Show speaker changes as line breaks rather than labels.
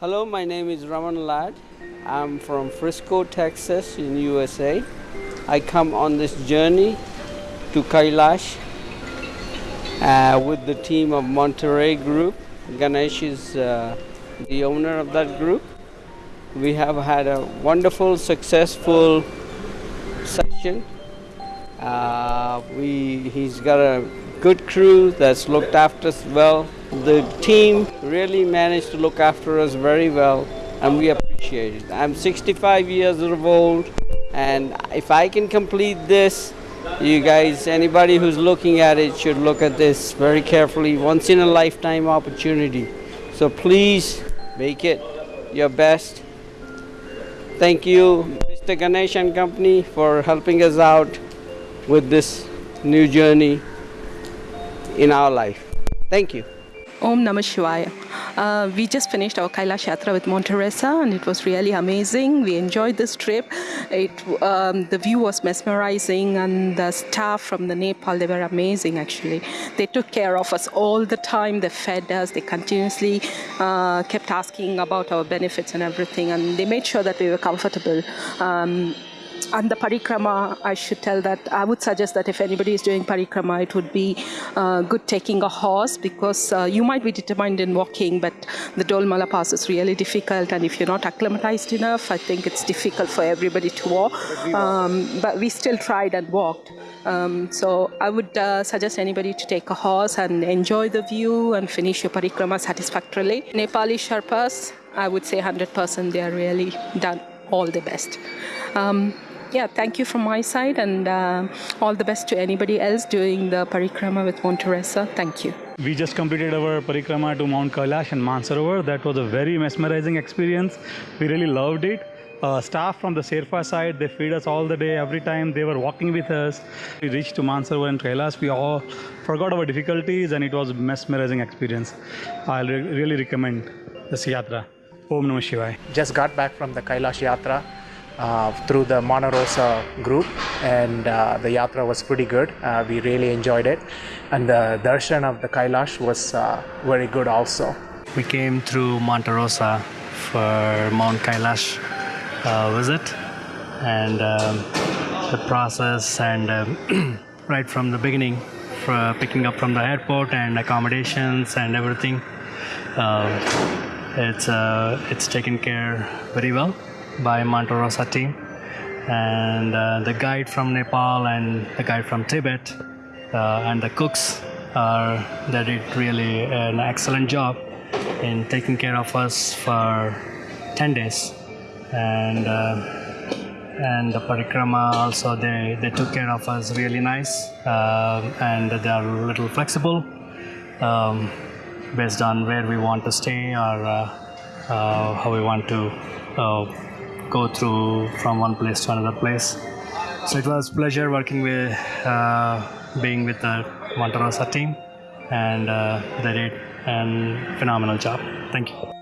Hello, my name is Raman Ladd. I'm from Frisco, Texas, in USA. I come on this journey to Kailash uh, with the team of Monterey Group. Ganesh is uh, the owner of that group. We have had a wonderful, successful session. Uh, we, he's got a good crew that's looked after us well. The team really managed to look after us very well and we appreciate it. I'm 65 years of old and if I can complete this, you guys, anybody who's looking at it should look at this very carefully. Once in a lifetime opportunity. So please make it your best. Thank you, Mr. Ganesh and Company, for helping us out with this new journey in our life. Thank you.
Om Namah Shivaya. Uh, we just finished our Kailash Yatra with Monterosa and it was really amazing. We enjoyed this trip. It, um, the view was mesmerizing and the staff from the Nepal, they were amazing actually. They took care of us all the time. They fed us. They continuously uh, kept asking about our benefits and everything and they made sure that we were comfortable. Um, and the parikrama, I should tell that I would suggest that if anybody is doing parikrama, it would be uh, good taking a horse because uh, you might be determined in walking, but the Dolma La pass is really difficult, and if you're not acclimatized enough, I think it's difficult for everybody to walk. Um, but we still tried and walked. Um, so I would uh, suggest anybody to take a horse and enjoy the view and finish your parikrama satisfactorily. Nepali Sherpas, I would say 100% they are really done all the best. Um, yeah, thank you from my side and uh, all the best to anybody else doing the parikrama with Monterosa. Thank you.
We just completed our parikrama to Mount Kailash and Mansarovar. That was a very mesmerizing experience. We really loved it. Uh, staff from the Sherpa side, they feed us all the day, every time they were walking with us. We reached to Mansarovar and Kailash. We all forgot our difficulties and it was a mesmerizing experience. I re really recommend this yatra. Om Namah Shivaya.
Just got back from the Kailash Yatra uh, through the Monterosa group and uh, the yatra was pretty good. Uh, we really enjoyed it and the darshan of the Kailash was uh, very good also.
We came through Monterosa for Mount Kailash uh, visit and um, the process and um, right from the beginning for picking up from the airport and accommodations and everything um, it's uh, it's taken care very well by Monterosa team and uh, the guide from Nepal and the guide from Tibet uh, and the cooks are they did really an excellent job in taking care of us for 10 days. And uh, and the parikrama also they, they took care of us really nice uh, and they are a little flexible um, based on where we want to stay or uh, uh, how we want to go through from one place to another place. So it was pleasure working with, uh, being with the Monterosa team and uh, they did a phenomenal job. Thank you.